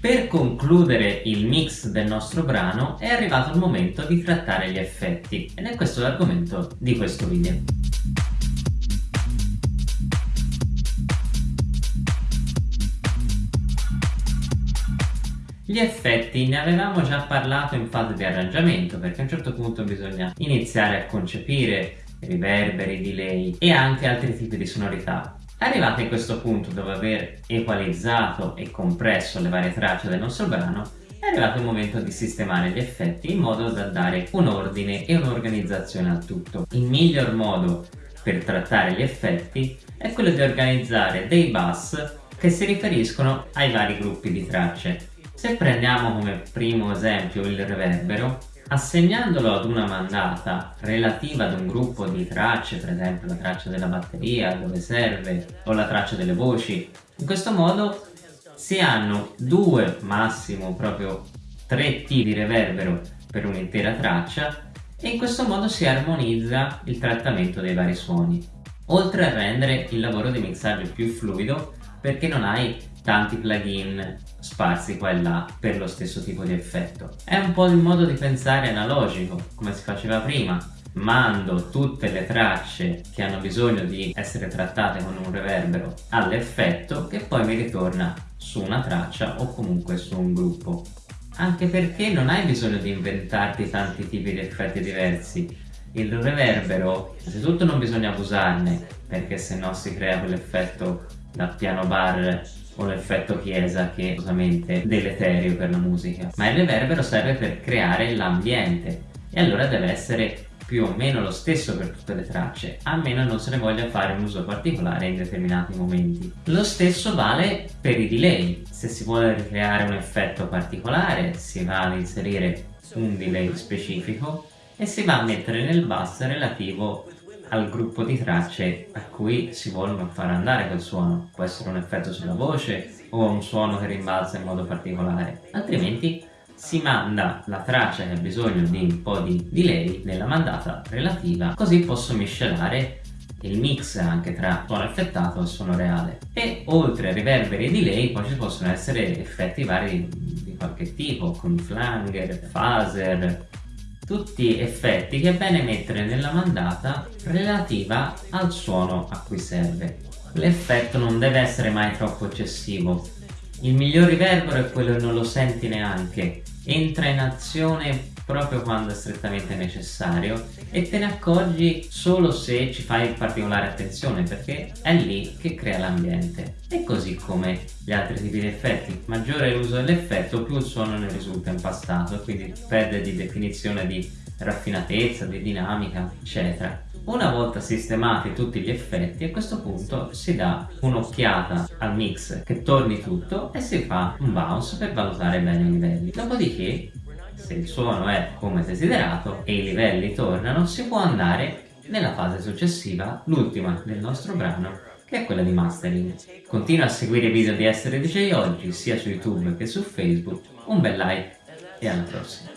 Per concludere il mix del nostro brano è arrivato il momento di trattare gli effetti ed è questo l'argomento di questo video. Gli effetti ne avevamo già parlato in fase di arrangiamento perché a un certo punto bisogna iniziare a concepire riverberi, delay e anche altri tipi di sonorità. Arrivati a questo punto dopo aver equalizzato e compresso le varie tracce del nostro brano è arrivato il momento di sistemare gli effetti in modo da dare un ordine e un'organizzazione al tutto. Il miglior modo per trattare gli effetti è quello di organizzare dei bus che si riferiscono ai vari gruppi di tracce se prendiamo come primo esempio il reverbero, assegnandolo ad una mandata relativa ad un gruppo di tracce, per esempio la traccia della batteria, dove serve, o la traccia delle voci, in questo modo si hanno due, massimo proprio tre T di reverbero per un'intera traccia e in questo modo si armonizza il trattamento dei vari suoni. Oltre a rendere il lavoro di mixaggio più fluido perché non hai tanti plugin sparsi qua e là per lo stesso tipo di effetto. È un po' il modo di pensare analogico, come si faceva prima. Mando tutte le tracce che hanno bisogno di essere trattate con un reverbero all'effetto che poi mi ritorna su una traccia o comunque su un gruppo. Anche perché non hai bisogno di inventarti tanti tipi di effetti diversi. Il reverbero, innanzitutto non bisogna abusarne, perché se no si crea quell'effetto da piano bar o l'effetto chiesa che è assolutamente deleterio per la musica ma il reverbero serve per creare l'ambiente e allora deve essere più o meno lo stesso per tutte le tracce, a meno non se ne voglia fare un uso particolare in determinati momenti. Lo stesso vale per i delay, se si vuole ricreare un effetto particolare si va ad inserire un delay specifico e si va a mettere nel bus relativo al gruppo di tracce a cui si vuole far andare quel suono. Può essere un effetto sulla voce o un suono che rimbalza in modo particolare. Altrimenti si manda la traccia che ha bisogno di un po' di delay nella mandata relativa così posso miscelare il mix anche tra suono effettato e suono reale e oltre a riverberi e delay poi ci possono essere effetti vari di qualche tipo con flanger, phaser tutti effetti che è bene mettere nella mandata relativa al suono a cui serve. L'effetto non deve essere mai troppo eccessivo. Il miglior riverbero è quello che non lo senti neanche, entra in azione proprio quando è strettamente necessario e te ne accorgi solo se ci fai particolare attenzione perché è lì che crea l'ambiente. E così come gli altri tipi di effetti. Maggiore l'uso dell'effetto più il suono ne risulta impastato quindi perde di definizione di raffinatezza, di dinamica eccetera. Una volta sistemati tutti gli effetti a questo punto si dà un'occhiata al mix che torni tutto e si fa un bounce per valutare bene i livelli. Dopodiché se il suono è come desiderato e i livelli tornano si può andare nella fase successiva, l'ultima del nostro brano che è quella di mastering. Continua a seguire i video di Essere DJ oggi sia su YouTube che su Facebook, un bel like e alla prossima.